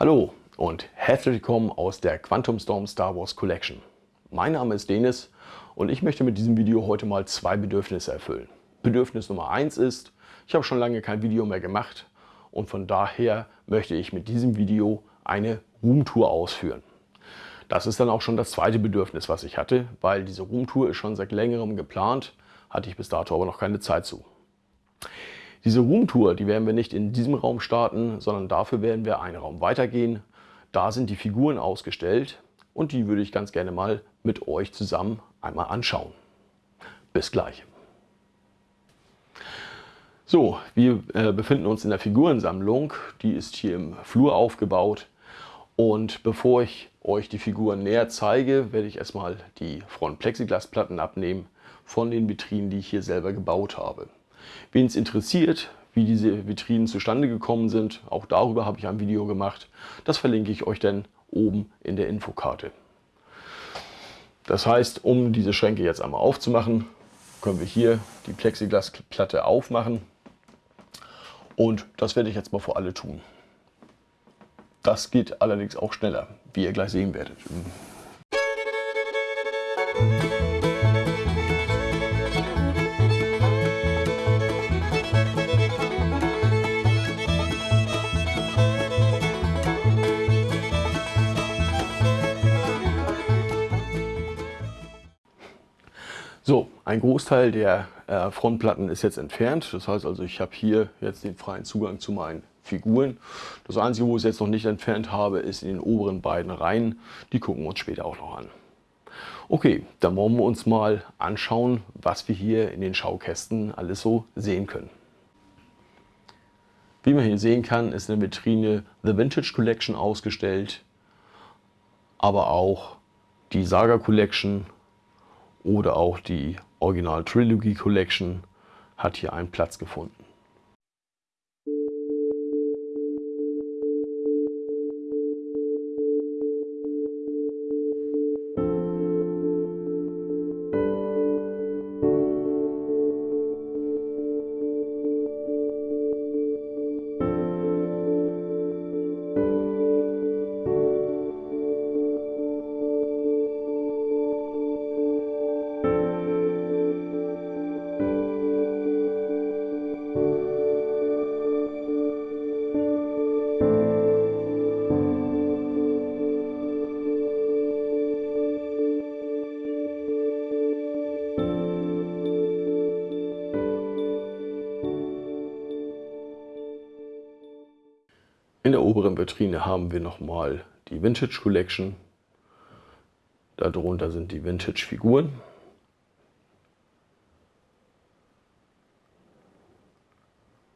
Hallo und herzlich willkommen aus der Quantum Storm Star Wars Collection. Mein Name ist Denis und ich möchte mit diesem Video heute mal zwei Bedürfnisse erfüllen. Bedürfnis Nummer eins ist, ich habe schon lange kein Video mehr gemacht und von daher möchte ich mit diesem Video eine Roomtour ausführen. Das ist dann auch schon das zweite Bedürfnis, was ich hatte, weil diese Roomtour ist schon seit längerem geplant, hatte ich bis dato aber noch keine Zeit zu. Diese Roomtour, die werden wir nicht in diesem Raum starten, sondern dafür werden wir einen Raum weitergehen. Da sind die Figuren ausgestellt und die würde ich ganz gerne mal mit euch zusammen einmal anschauen. Bis gleich. So, wir äh, befinden uns in der Figurensammlung. Die ist hier im Flur aufgebaut. Und bevor ich euch die Figuren näher zeige, werde ich erstmal die Front-Plexiglasplatten abnehmen von den Vitrinen, die ich hier selber gebaut habe. Wen es interessiert, wie diese Vitrinen zustande gekommen sind, auch darüber habe ich ein Video gemacht. Das verlinke ich euch dann oben in der Infokarte. Das heißt, um diese Schränke jetzt einmal aufzumachen, können wir hier die Plexiglasplatte aufmachen. Und das werde ich jetzt mal für alle tun. Das geht allerdings auch schneller, wie ihr gleich sehen werdet. Ein Großteil der äh, Frontplatten ist jetzt entfernt. Das heißt also, ich habe hier jetzt den freien Zugang zu meinen Figuren. Das Einzige, wo ich es jetzt noch nicht entfernt habe, ist in den oberen beiden Reihen. Die gucken wir uns später auch noch an. Okay, dann wollen wir uns mal anschauen, was wir hier in den Schaukästen alles so sehen können. Wie man hier sehen kann, ist in der Vitrine The Vintage Collection ausgestellt, aber auch die Saga Collection oder auch die Original Trilogy Collection hat hier einen Platz gefunden. In der oberen Vitrine haben wir nochmal die Vintage Collection. Darunter sind die Vintage Figuren.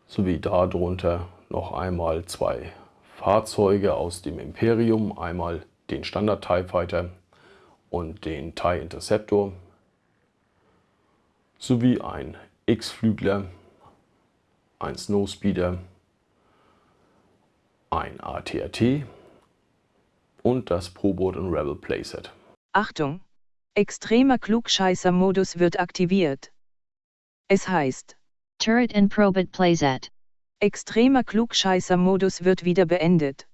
Sowie darunter noch einmal zwei Fahrzeuge aus dem Imperium. Einmal den Standard TIE Fighter und den TIE Interceptor. Sowie ein X-Flügler, ein Snowspeeder ein ATAT und das Probot und Rebel Playset. Achtung! Extremer Klugscheißer-Modus wird aktiviert. Es heißt Turret and Probot Playset. Extremer Klugscheißer-Modus wird wieder beendet.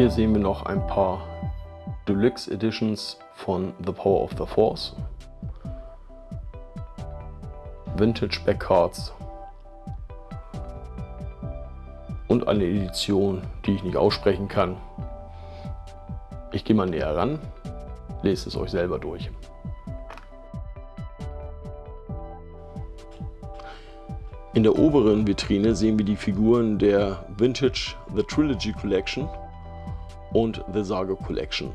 Hier sehen wir noch ein paar Deluxe Editions von The Power of the Force. Vintage Backcards. Und eine Edition, die ich nicht aussprechen kann. Ich gehe mal näher ran, lest es euch selber durch. In der oberen Vitrine sehen wir die Figuren der Vintage The Trilogy Collection und The Saga Collection.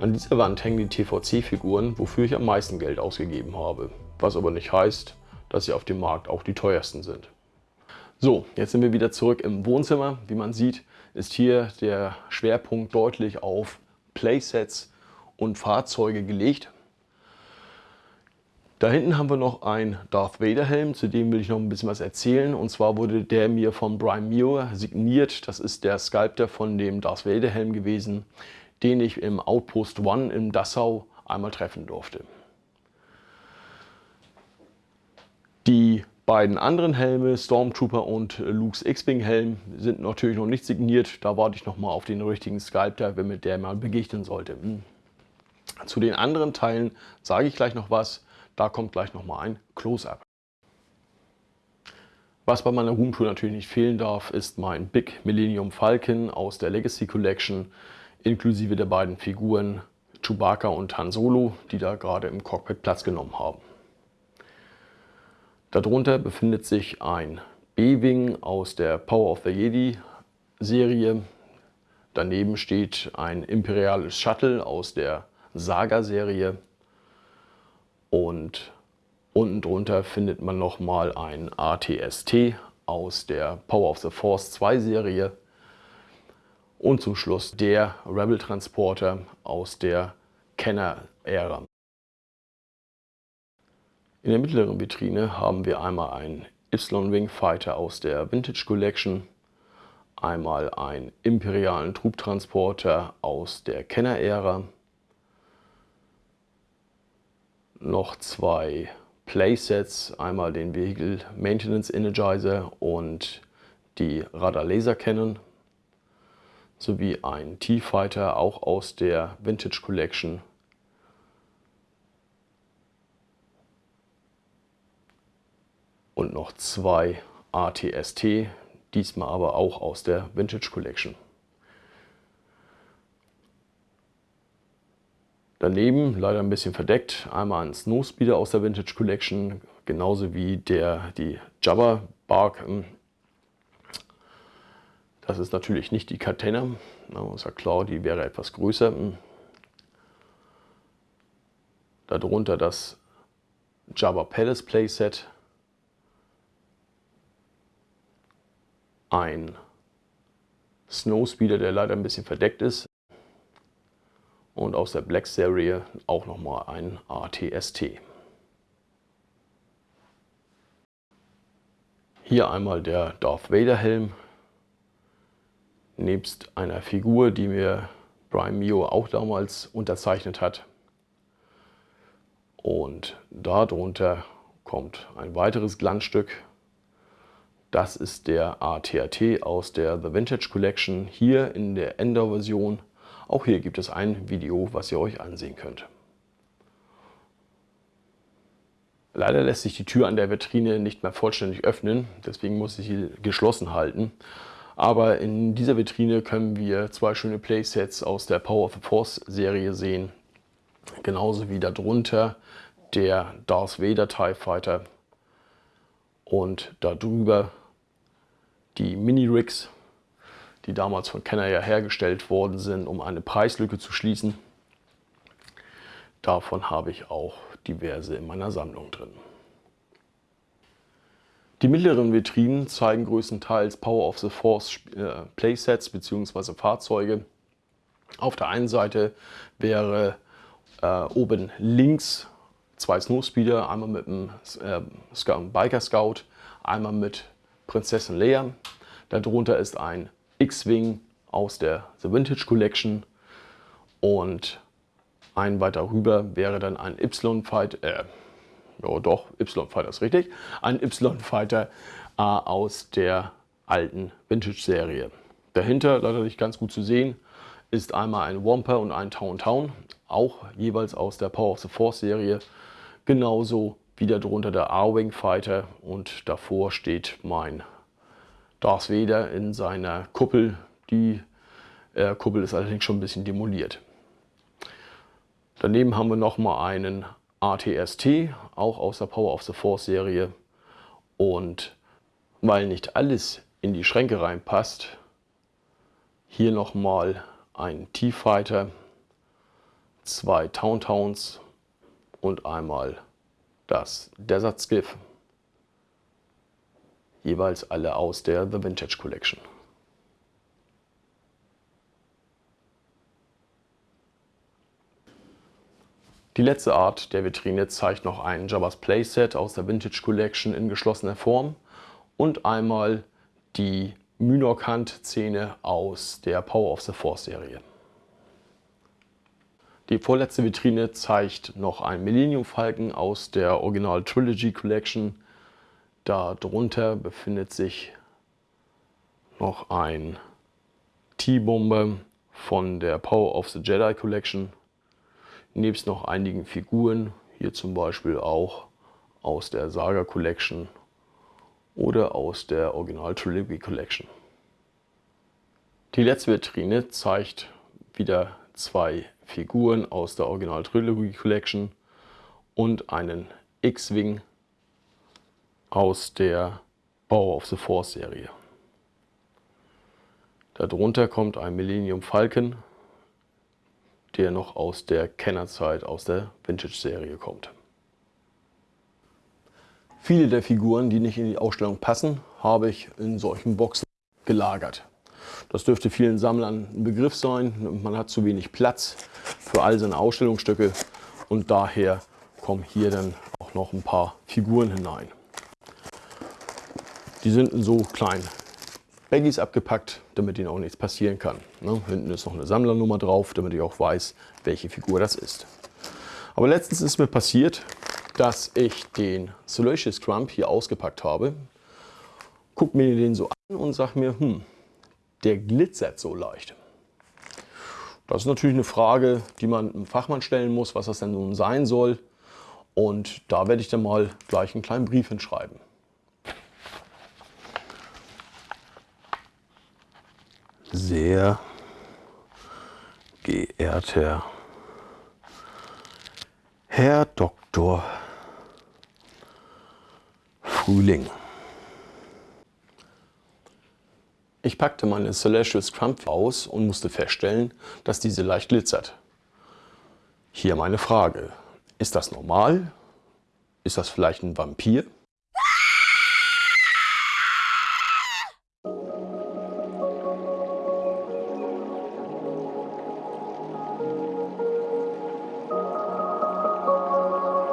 An dieser Wand hängen die TVC-Figuren, wofür ich am meisten Geld ausgegeben habe. was aber nicht heißt, dass sie auf dem Markt auch die teuersten sind. So, jetzt sind wir wieder zurück im Wohnzimmer. Wie man sieht, ist hier der Schwerpunkt deutlich auf Playsets und Fahrzeuge gelegt. Da hinten haben wir noch einen Darth Vader Helm, zu dem will ich noch ein bisschen was erzählen. Und zwar wurde der mir von Brian Muir signiert. Das ist der Sculptor von dem Darth Vader Helm gewesen, den ich im Outpost One in Dassau einmal treffen durfte. Die beiden anderen Helme, Stormtrooper und Luke's X-Wing Helm, sind natürlich noch nicht signiert. Da warte ich noch mal auf den richtigen Sculptor, wenn mir der mal begegnen sollte. Hm. Zu den anderen Teilen sage ich gleich noch was. Da kommt gleich nochmal ein Close-Up. Was bei meiner Roomtour natürlich nicht fehlen darf, ist mein Big Millennium Falcon aus der Legacy Collection, inklusive der beiden Figuren Chewbacca und Han Solo, die da gerade im Cockpit Platz genommen haben. Darunter befindet sich ein B-Wing aus der Power of the Jedi Serie. Daneben steht ein imperiales Shuttle aus der Saga-Serie und unten drunter findet man nochmal ein ATST aus der Power of the Force 2 Serie und zum Schluss der Rebel Transporter aus der Kenner-Ära. In der mittleren Vitrine haben wir einmal einen Y-Wing Fighter aus der Vintage Collection, einmal einen imperialen Trubtransporter aus der Kenner-Ära noch zwei Playsets, einmal den Vehicle Maintenance Energizer und die Radar Laser Cannon sowie ein T-Fighter, auch aus der Vintage Collection. Und noch zwei ATST, diesmal aber auch aus der Vintage Collection. Daneben, leider ein bisschen verdeckt, einmal ein Snowspeeder aus der Vintage Collection, genauso wie der, die Jabba Bark. Das ist natürlich nicht die Catena, ist ja klar, die wäre etwas größer. Darunter das Jabba Palace Playset, ein Snowspeeder, der leider ein bisschen verdeckt ist, und aus der Black Serie auch nochmal ein ATST. Hier einmal der Darth Vader Helm, nebst einer Figur, die mir Brian Mio auch damals unterzeichnet hat. Und darunter kommt ein weiteres Glanzstück. Das ist der ATAT aus der The Vintage Collection, hier in der Ender-Version auch hier gibt es ein Video, was ihr euch ansehen könnt. Leider lässt sich die Tür an der Vitrine nicht mehr vollständig öffnen, deswegen muss ich sie geschlossen halten. Aber in dieser Vitrine können wir zwei schöne Playsets aus der Power of the Force Serie sehen. Genauso wie darunter der Darth Vader TIE Fighter und darüber die Mini-Rigs die damals von Kenner ja hergestellt worden sind, um eine Preislücke zu schließen. Davon habe ich auch diverse in meiner Sammlung drin. Die mittleren Vitrinen zeigen größtenteils Power of the Force äh, Playsets bzw. Fahrzeuge. Auf der einen Seite wäre äh, oben links zwei Snowspeeder, einmal mit dem äh, Biker Scout, einmal mit Prinzessin Leia. Darunter ist ein X-Wing aus der The Vintage Collection und ein weiter rüber wäre dann ein Y-Fighter, äh, ja doch, Y-Fighter ist richtig, ein Y-Fighter äh, aus der alten Vintage-Serie. Dahinter, leider nicht ganz gut zu sehen, ist einmal ein Wamper und ein Town Town, auch jeweils aus der Power of the Force Serie. Genauso wie darunter der R-Wing Fighter und davor steht mein Darth Vader in seiner Kuppel. Die äh, Kuppel ist allerdings schon ein bisschen demoliert. Daneben haben wir nochmal einen ATST, auch aus der Power of the Force Serie. Und weil nicht alles in die Schränke reinpasst, hier nochmal ein T-Fighter, zwei Towntowns und einmal das Desert Skiff, jeweils alle aus der The Vintage Collection. Die letzte Art der Vitrine zeigt noch ein Jabba's Playset aus der Vintage Collection in geschlossener Form und einmal die Mynok-Hand-Szene aus der Power of the Force Serie. Die vorletzte Vitrine zeigt noch einen Millennium Falcon aus der Original Trilogy Collection. Darunter befindet sich noch ein T-Bomber von der Power of the Jedi Collection nebst noch einigen Figuren, hier zum Beispiel auch aus der Saga Collection oder aus der Original Trilogy Collection. Die letzte Vitrine zeigt wieder zwei Figuren aus der Original Trilogy Collection und einen X-Wing aus der Power of the Force Serie. Darunter kommt ein Millennium Falcon der noch aus der Kennerzeit, aus der Vintage-Serie kommt. Viele der Figuren, die nicht in die Ausstellung passen, habe ich in solchen Boxen gelagert. Das dürfte vielen Sammlern ein Begriff sein. Man hat zu wenig Platz für all seine Ausstellungsstücke und daher kommen hier dann auch noch ein paar Figuren hinein. Die sind in so kleinen Baggies abgepackt, damit ihnen auch nichts passieren kann. Ne? Hinten ist noch eine Sammlernummer drauf, damit ich auch weiß, welche Figur das ist. Aber letztens ist mir passiert, dass ich den Salacious Crump hier ausgepackt habe. Guck mir den so an und sag mir, hm, der glitzert so leicht. Das ist natürlich eine Frage, die man einem Fachmann stellen muss, was das denn nun sein soll. Und da werde ich dann mal gleich einen kleinen Brief hinschreiben. sehr geehrter Herr Dr. Frühling. Ich packte meine Celestial Scrump aus und musste feststellen, dass diese leicht glitzert. Hier meine Frage. Ist das normal? Ist das vielleicht ein Vampir?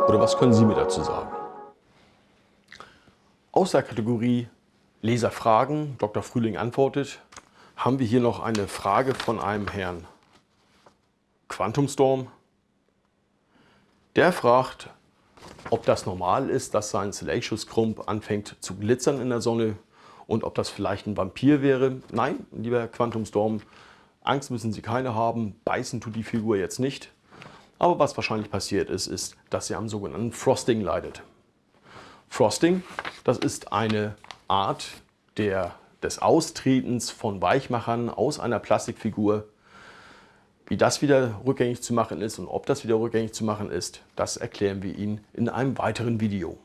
Oder was können Sie mir dazu sagen? Aus der Kategorie Leserfragen, Dr. Frühling antwortet, haben wir hier noch eine Frage von einem Herrn Quantumstorm. Der fragt, ob das normal ist, dass sein Salacious Crump anfängt zu glitzern in der Sonne und ob das vielleicht ein Vampir wäre. Nein, lieber Quantumstorm, Angst müssen Sie keine haben, beißen tut die Figur jetzt nicht. Aber was wahrscheinlich passiert ist, ist, dass sie am sogenannten Frosting leidet. Frosting, das ist eine Art der, des Austretens von Weichmachern aus einer Plastikfigur. Wie das wieder rückgängig zu machen ist und ob das wieder rückgängig zu machen ist, das erklären wir Ihnen in einem weiteren Video.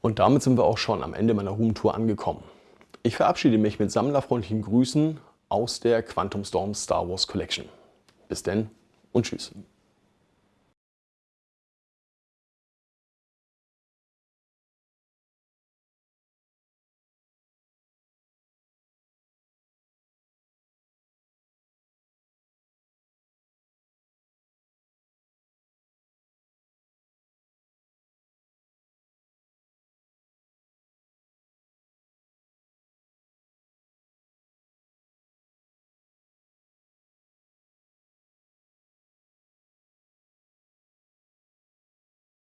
Und damit sind wir auch schon am Ende meiner Roomtour angekommen. Ich verabschiede mich mit sammlerfreundlichen Grüßen aus der Quantum Storm Star Wars Collection. Bis denn und tschüss.